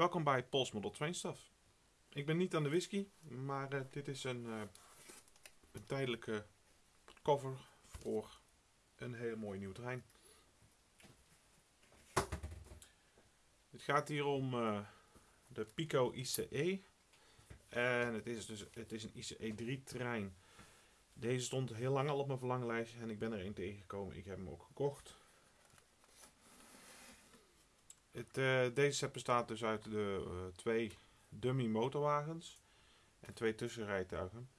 Welkom bij Pols Model Train. Ik ben niet aan de whisky, maar uh, dit is een, uh, een, tijdelijke cover voor een hele mooie nieuwe trein. Het gaat hier om uh, de Pico ICE. En het is dus het is een ICE 3 trein. Deze stond heel lang al op mijn verlanglijst en ik ben er een tegengekomen. Ik heb hem ook gekocht. Uh, deze set bestaat dus uit de uh, twee dummy motorwagens en twee tussenrijtuigen.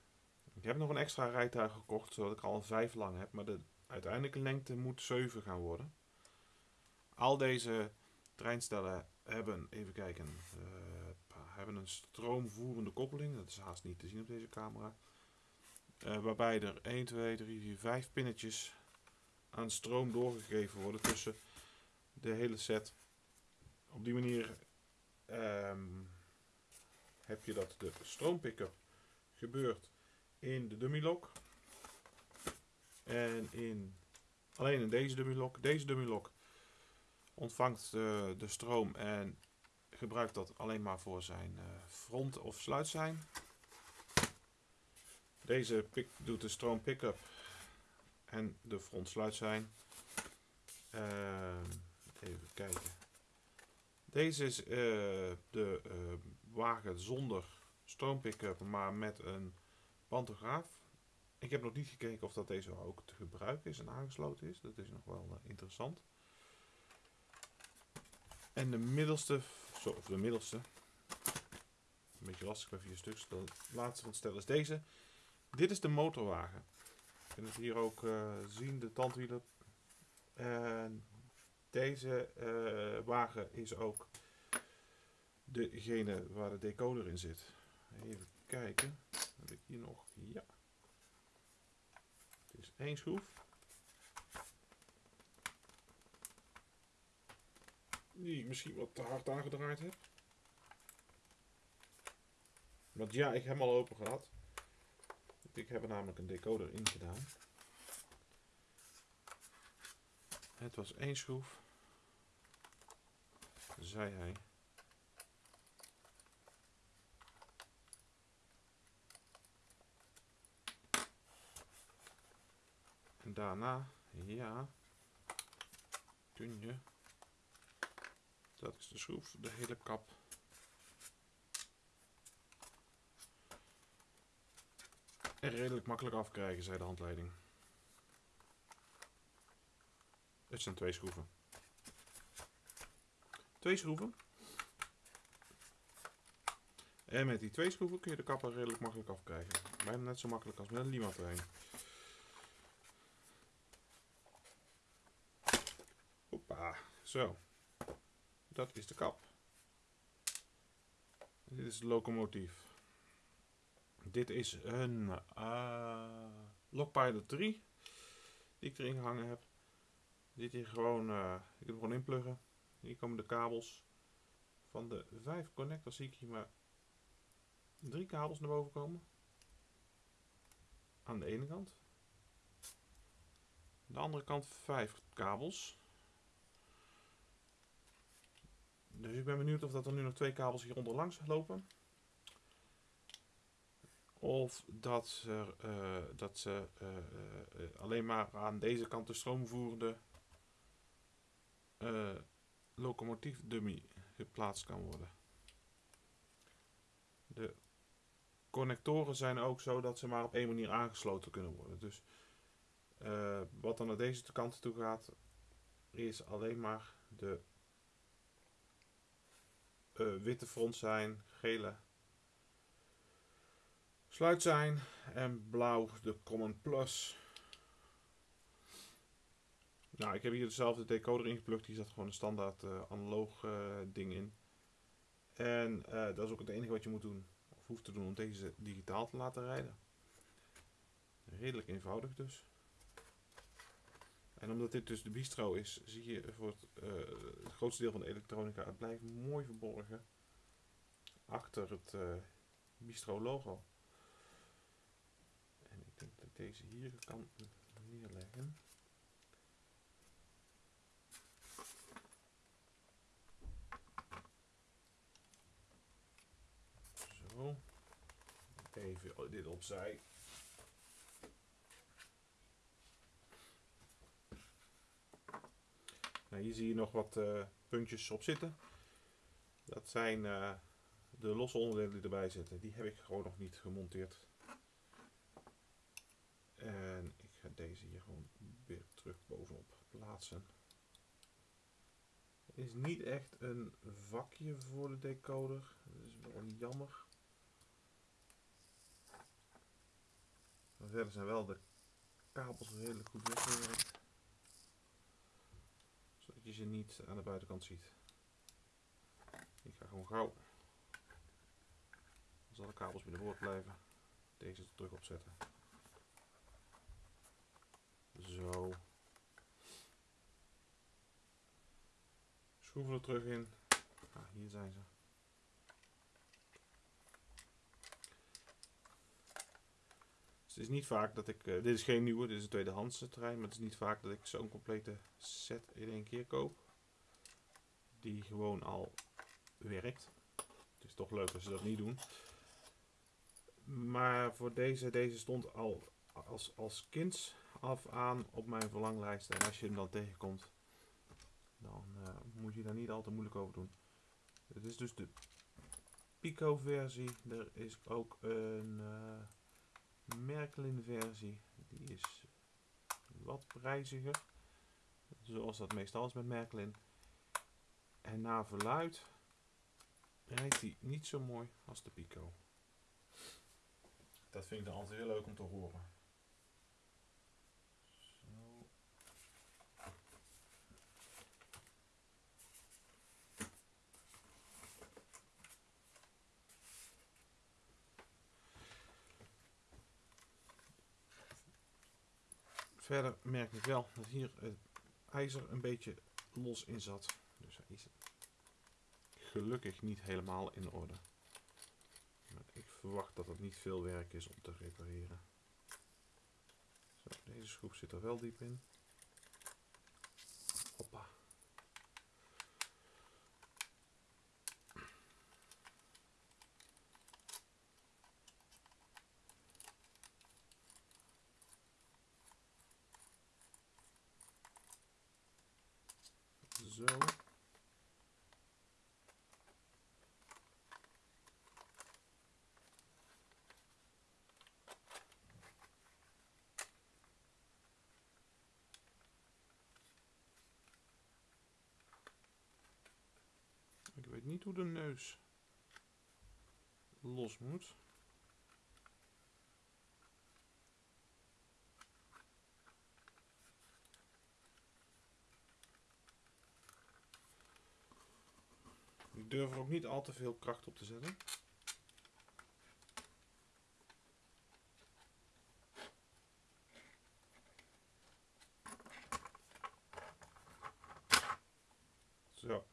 Ik heb nog een extra rijtuig gekocht, zodat ik al een 5 lang heb, maar de uiteindelijke lengte moet 7 gaan worden. Al deze treinstellen hebben, even kijken, uh, hebben een stroomvoerende koppeling. Dat is haast niet te zien op deze camera. waarbij er 1, 2, 3, 4, 5 pinnetjes aan stroom doorgegeven worden tussen de hele set op die manier um, heb je dat de stroompicker gebeurt in de dummy lock. En in, alleen in deze dummy lock. Deze dummy lock ontvangt de, de stroom en gebruikt dat alleen maar voor zijn uh, front- of sluitzijn. Deze pick, doet de stroom pick-up en de front sluitzijn. Uh, even kijken. Deze is uh, de uh, wagen zonder stroompick-up, maar met een pantograaf. Ik heb nog niet gekeken of dat deze ook te gebruiken is en aangesloten is. Dat is nog wel uh, interessant. En de middelste, zo, of de middelste, een beetje lastig bij vier stuks. De laatste van het stel is deze. Dit is de motorwagen. Je kunt het hier ook zien, de tandwielen. En deze uh, wagen is ook degene waar de decoder in zit. Even kijken. Heb ik hier nog? Ja. Het is één schroef. Die misschien wat te hard aangedraaid heb. Want ja, ik heb hem al open gehad. Ik heb er namelijk een decoder in gedaan. Het was één schroef. Zei hij. En daarna, ja, kun je, dat is de schroef, de hele kap. Redelijk makkelijk afkrijgen, zei de handleiding. Het zijn twee schroeven. Twee schroeven. En met die twee schroeven kun je de kapper redelijk makkelijk afkrijgen. Bijna net zo makkelijk als met een Lima trein. Hoppa, zo. Dat is de kap. Dit is de locomotief. Dit is een uh, Lokpilot 3 die ik erin gehangen heb. Dit hier gewoon, uh, ik gewoon inpluggen. Hier komen de kabels. Van de vijf connectors zie ik hier maar drie kabels naar boven komen. Aan de ene kant. De andere kant vijf kabels. Dus ik ben benieuwd of dat er nu nog twee kabels hieronder langs lopen. Of dat ze, uh, dat ze uh, alleen maar aan deze kant de stroomvoerende locomotief dummy geplaatst kan worden. De connectoren zijn ook zo dat ze maar op één manier aangesloten kunnen worden. Dus uh, wat dan naar deze kant toe gaat, is alleen maar de uh, witte front zijn, gele sluit zijn en blauw de Common Plus. Nou, ik heb hier dezelfde decoder ingeplukt. Die zat gewoon een standaard uh, analoog uh, ding in. En uh, dat is ook het enige wat je moet doen, of hoeft te doen, om deze digitaal te laten rijden. Redelijk eenvoudig dus. En omdat dit dus de bistro is, zie je voor het, het grootste deel van de elektronica, het blijft mooi verborgen achter het bistro logo. En ik denk dat ik deze hier kan neerleggen. Even dit opzij. Nou, hier zie je nog wat uh, puntjes op zitten. Dat zijn uh, de losse onderdelen die erbij zitten. Die heb ik gewoon nog niet gemonteerd. En ik ga deze hier gewoon weer terug bovenop plaatsen. Is niet echt een vakje voor de decoder. Dat is wel jammer. Verder zijn wel de kabels redelijk goed weggewerkt. Zodat je ze niet aan de buitenkant ziet. Ik ga gewoon gauw. Als alle kabels binnenboord blijven. Deze terug opzetten. Zo. Schroeven er terug in. Ah, hier zijn ze. Dus het is niet vaak dat ik, uh, dit is geen nieuwe, dit is een tweedehandse trein, maar het is niet vaak dat ik zo'n complete set in één keer koop. Die gewoon al werkt. Het is toch leuk als ze dat niet doen. Maar voor deze, deze stond al als, als kind af aan op mijn verlanglijst. En als je hem dan tegenkomt, dan uh, moet je daar niet al te moeilijk over doen. Het is dus de Pico versie. Er is ook een uh, Merklin versie. Die is wat prijziger. Zoals dat meestal is met Merklin. En na verluid rijdt hij niet zo mooi als de Pico. Dat vind ik dan altijd heel leuk om te horen. Verder merk ik wel dat hier het ijzer een beetje los in zat. Dus hij is gelukkig niet helemaal in orde. Maar ik verwacht dat het niet veel werk is om te repareren. Zo, deze schroef zit er wel diep in. Hoppa. Ik weet niet hoe de neus los moet. Durf er ook niet al te veel kracht op te zetten. Zo.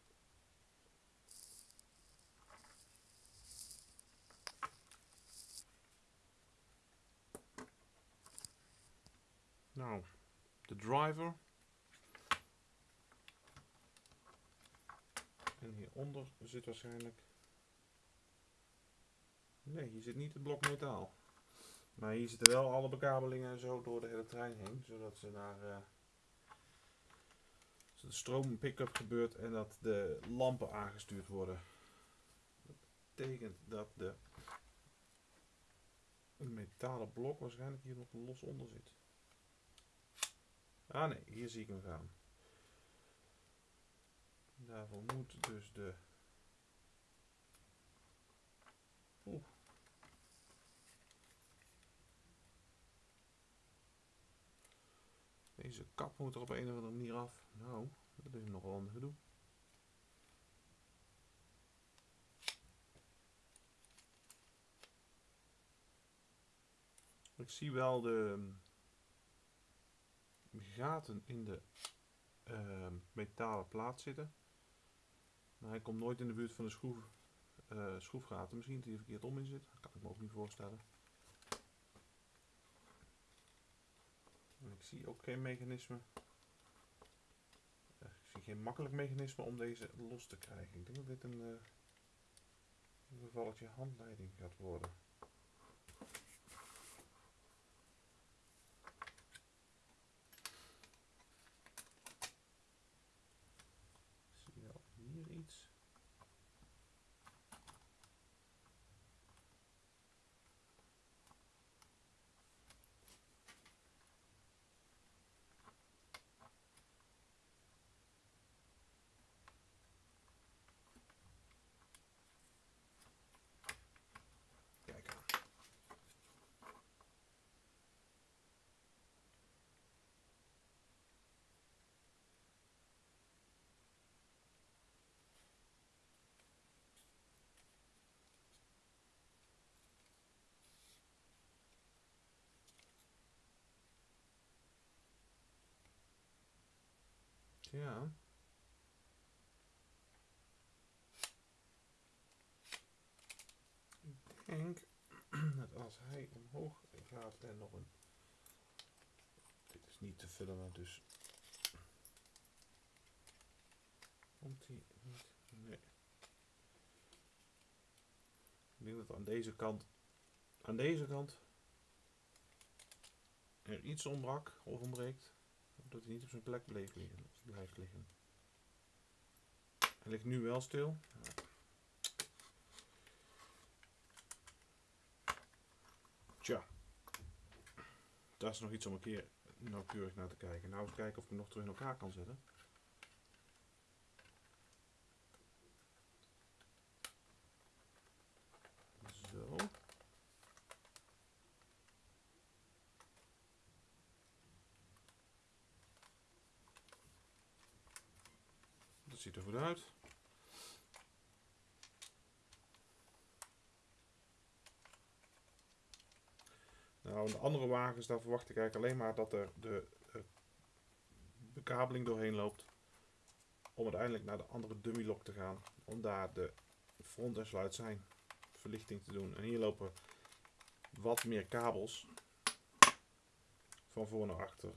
Nou, de driver. En hieronder zit waarschijnlijk... Nee, hier zit niet het blok metaal. Maar hier zitten wel alle bekabelingen zo door de hele trein heen. Zodat ze naar... Uh, de stroom pick-up gebeurt en dat de lampen aangestuurd worden. Dat betekent dat de een metalen blok waarschijnlijk hier nog los onder zit. Ah nee, hier zie ik hem gaan. Daarvoor moet dus de... Oeh. Deze kap moet er op een of andere manier af. Nou, dat is nogal een gedoe. Ik zie wel de gaten in de uh, metalen plaat zitten. Maar hij komt nooit in de buurt van de schroef, uh, schroefgaten. Misschien dat hij er verkeerd om in zit. Dat kan ik me ook niet voorstellen. En ik zie ook geen mechanisme. Ik zie geen makkelijk mechanisme om deze los te krijgen. Ik denk dat dit een, uh, een handleiding gaat worden. Ja. Ik denk dat als hij omhoog gaat en nog een... Dit is niet te filmen, dus... Komt hij niet? Nee. Ik denk dat aan deze kant... Aan deze kant... Er iets ontbrak of ontbreekt. Dat hij niet op zijn plek bleef liggen, blijft liggen. Hij ligt nu wel stil. Tja. Dat is nog iets om een keer nauwkeurig naar te kijken. Nou eens kijken of ik hem nog terug in elkaar kan zetten. Zo. Ziet er goed uit. Nou, in de andere wagens, daar verwacht ik eigenlijk alleen maar dat er de eh, bekabeling doorheen loopt. Om uiteindelijk naar de andere dummy lock te gaan. Om daar de front- en sluit zijn verlichting te doen. En hier lopen wat meer kabels. Van voor naar achter.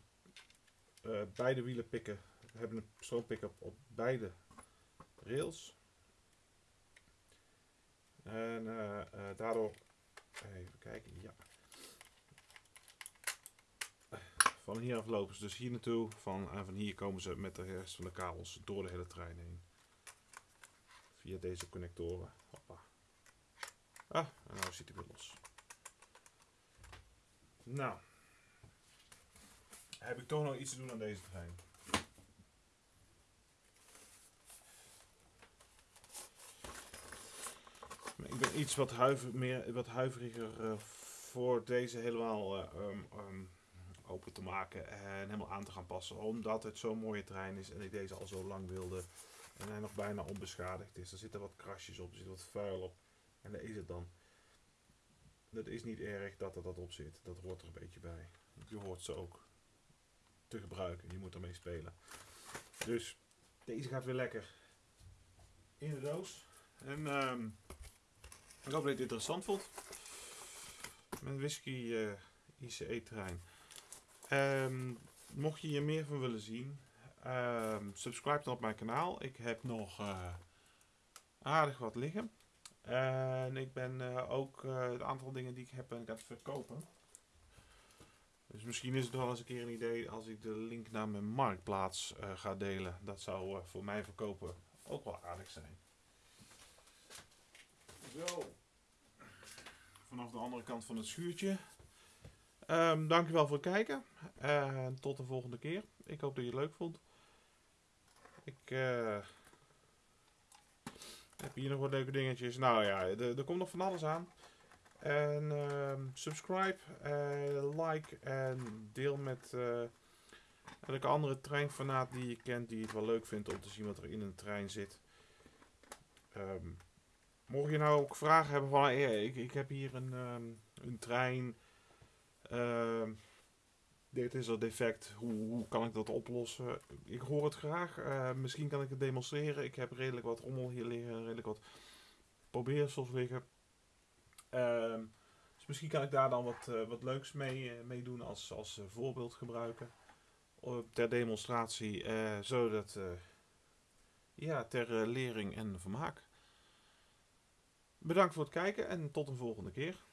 Eh, beide wielen pikken, hebben een stroompick-up op beide rails. En eh, eh, daardoor, even kijken, ja. Van hieraf lopen ze dus hier naartoe. Van, en van hier komen ze met de rest van de kabels door de hele trein heen. Via deze connectoren. Hoppa. Ah, nou zit hij weer los. Nou. Heb ik toch nog iets te doen aan deze trein? Ik ben iets wat, huiver, meer, wat huiveriger uh, voor deze helemaal uh, um, um, open te maken en helemaal aan te gaan passen. Omdat het zo'n mooie trein is en ik deze al zo lang wilde. En hij nog bijna onbeschadigd is. Er zitten wat krasjes op, er zit wat vuil op. En daar is het dan. Dat is niet erg dat er dat op zit. Dat hoort er een beetje bij. Je hoort ze ook te gebruiken. Je moet ermee spelen. Dus deze gaat weer lekker in de doos. En um, ik hoop dat je het interessant vond. Met whisky uh, ICE-trein. Um, mocht je hier meer van willen zien, um, subscribe dan op mijn kanaal. Ik heb nog uh, aardig wat liggen. En ik ben uh, ook het aantal dingen die ik heb en ik aan het verkopen. Dus misschien is het wel eens een keer een idee als ik de link naar mijn marktplaats ga delen. Dat zou voor mij verkopen ook wel aardig zijn. Zo. Vanaf de andere kant van het schuurtje. Um, dankjewel voor het kijken. En tot de volgende keer. Ik hoop dat je het leuk vond. Ik uh, heb hier nog wat leuke dingetjes. Nou ja, er, komt nog van alles aan. En uh, subscribe, uh, like en deel met uh, elke andere treinfanaat die je kent die het wel leuk vindt om te zien wat er in een trein zit. Um, mocht je nou ook vragen hebben van, ik, ik heb hier een, um, een trein, uh, dit is er defect, hoe, kan ik dat oplossen? Ik hoor het graag, uh, misschien kan ik het demonstreren. Ik heb redelijk wat rommel hier liggen, redelijk wat probeersels liggen. Uh, dus misschien kan ik daar dan wat, uh, wat leuks mee, uh, mee doen als, als voorbeeld gebruiken. ter demonstratie, zodat ja, ter lering en vermaak. Bedankt voor het kijken en tot een volgende keer.